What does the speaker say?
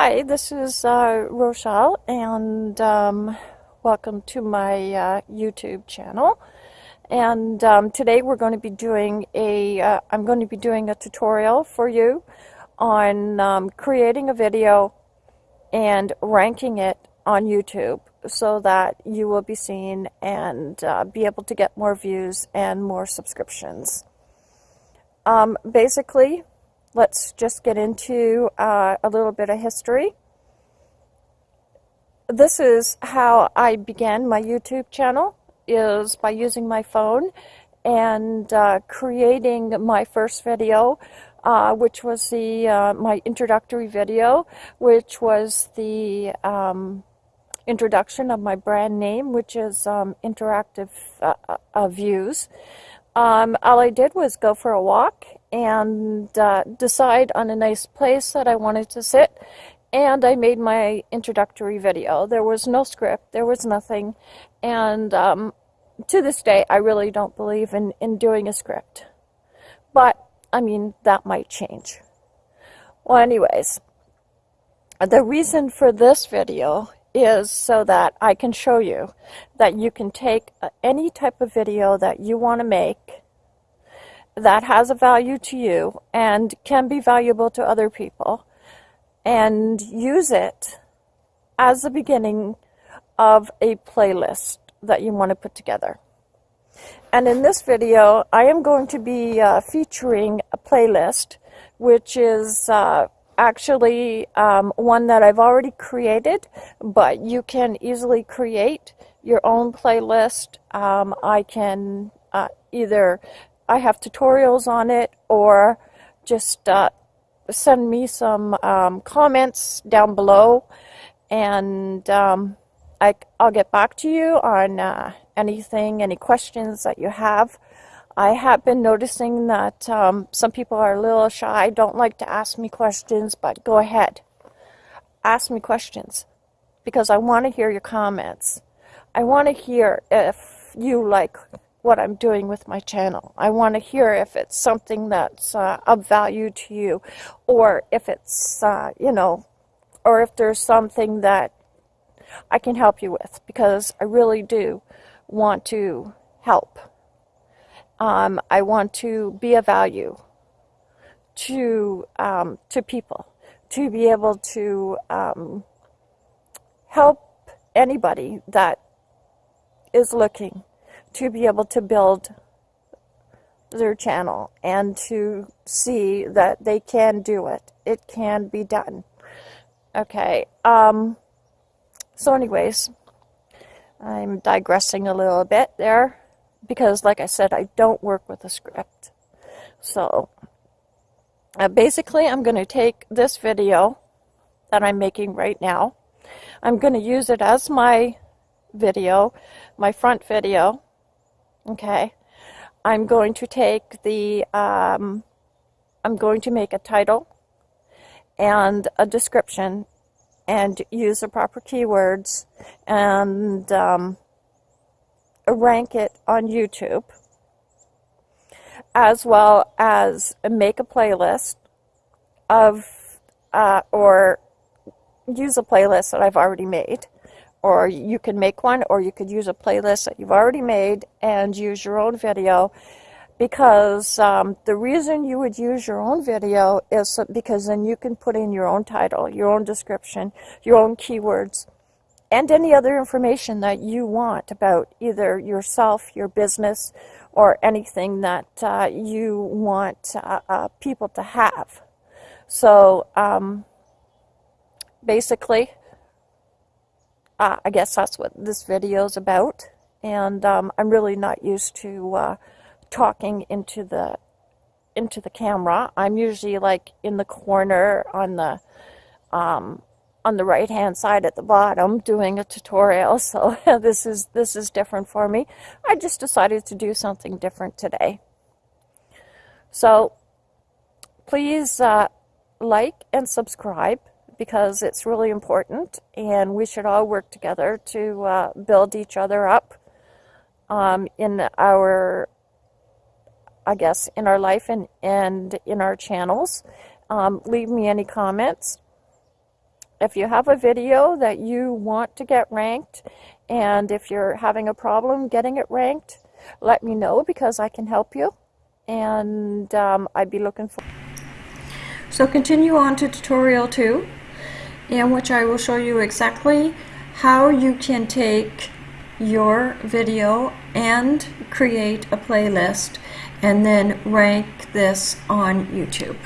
Hi, this is uh, Rochelle, and um, welcome to my uh, YouTube channel. And um, today we're going to be doing a, am uh, going to be doing a tutorial for you on um, creating a video and ranking it on YouTube so that you will be seen and uh, be able to get more views and more subscriptions. Um, basically, let's just get into uh, a little bit of history. This is how I began my YouTube channel, is by using my phone and uh, creating my first video, uh, which was the uh, my introductory video, which was the um, introduction of my brand name, which is um, Interactive uh, uh, Views. Um, all I did was go for a walk and uh, decide on a nice place that I wanted to sit. And I made my introductory video. There was no script, there was nothing. And um, to this day, I really don't believe in, in doing a script. But, I mean, that might change. Well, anyways, the reason for this video is so that I can show you that you can take uh, any type of video that you want to make that has a value to you and can be valuable to other people and use it as the beginning of a playlist that you want to put together. And in this video, I am going to be uh, featuring a playlist, which is uh, actually um, one that I've already created, but you can easily create your own playlist. Um, I can uh, either I have tutorials on it or just uh, send me some um, comments down below and um, I, will get back to you on uh, anything, any questions that you have. I have been noticing that um, some people are a little shy, don't like to ask me questions, but go ahead. Ask me questions because I want to hear your comments. I want to hear if you like what I'm doing with my channel. I want to hear if it's something that's uh, of value to you or if it's, uh, you know, or if there's something that I can help you with because I really do want to help. Um, I want to be a value to, um, to people, to be able to um, help anybody that is looking to be able to build their channel and to see that they can do it. It can be done. Okay. Um, so anyways, I'm digressing a little bit there because like I said, I don't work with a script. So uh, basically, I'm going to take this video that I'm making right now. I'm going to use it as my video, my front video, Okay. I'm going to take the, um, I'm going to make a title and a description and use the proper keywords and um, rank it on YouTube as well as make a playlist of uh, or use a playlist that I've already made. Or you can make one or you could use a playlist that you've already made and use your own video. Because um, the reason you would use your own video is because then you can put in your own title, your own description, your own keywords, and any other information that you want about either yourself, your business, or anything that uh, you want uh, uh, people to have. So um, basically, uh, I guess that's what this video is about. And um, I'm really not used to uh, talking into the into the camera. I'm usually like in the corner on the um, on the right hand side at the bottom doing a tutorial. So this is this is different for me. I just decided to do something different today. So please uh, like and subscribe because it's really important and we should all work together to uh, build each other up um, in our, I guess, in our life and, and in our channels. Um, leave me any comments. If you have a video that you want to get ranked, and if you're having a problem getting it ranked, let me know because I can help you. And um, I'd be looking for. So continue on to tutorial two, in which I will show you exactly how you can take your video and create a playlist and then rank this on YouTube.